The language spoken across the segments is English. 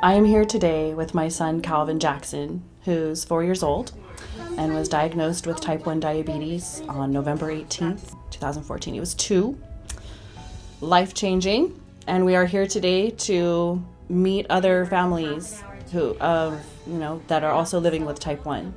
I am here today with my son Calvin Jackson, who's four years old and was diagnosed with type 1 diabetes on November 18th, 2014. He was two, life changing, and we are here today to meet other families who, of, you know, that are also living with type 1.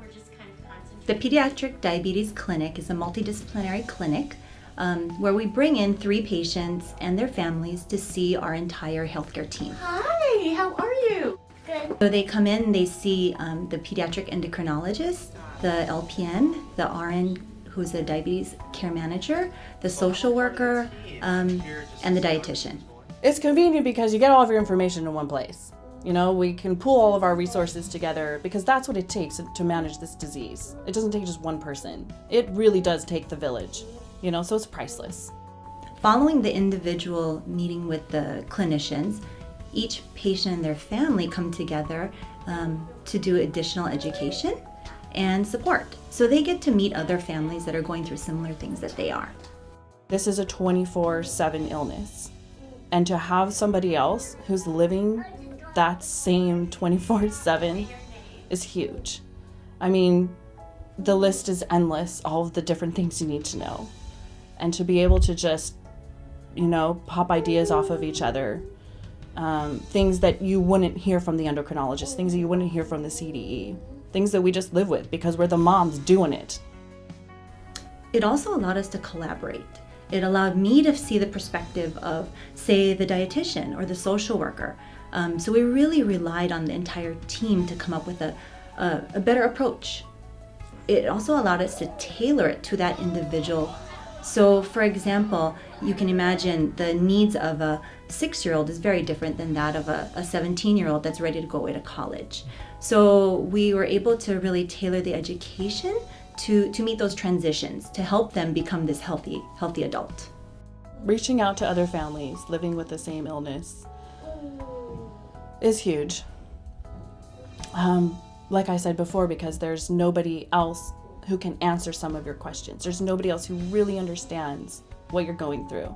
The Pediatric Diabetes Clinic is a multidisciplinary clinic um, where we bring in three patients and their families to see our entire healthcare team. Hi, how are you? Good. So they come in, they see um, the pediatric endocrinologist, the LPN, the RN who's a diabetes care manager, the social worker, um, and the dietitian. It's convenient because you get all of your information in one place. You know, we can pool all of our resources together because that's what it takes to manage this disease. It doesn't take just one person. It really does take the village, you know, so it's priceless. Following the individual meeting with the clinicians, each patient and their family come together um, to do additional education and support. So they get to meet other families that are going through similar things that they are. This is a 24 7 illness. And to have somebody else who's living that same 24 7 is huge. I mean, the list is endless, all of the different things you need to know. And to be able to just, you know, pop ideas off of each other, um, things that you wouldn't hear from the endocrinologist, things that you wouldn't hear from the CDE, things that we just live with because we're the moms doing it. It also allowed us to collaborate. It allowed me to see the perspective of, say, the dietitian or the social worker. Um, so we really relied on the entire team to come up with a, a, a better approach. It also allowed us to tailor it to that individual. So, for example, you can imagine the needs of a six year old is very different than that of a 17 year old that's ready to go away to college. So, we were able to really tailor the education to, to meet those transitions to help them become this healthy, healthy adult. Reaching out to other families living with the same illness is huge. Um, like I said before, because there's nobody else who can answer some of your questions. There's nobody else who really understands what you're going through.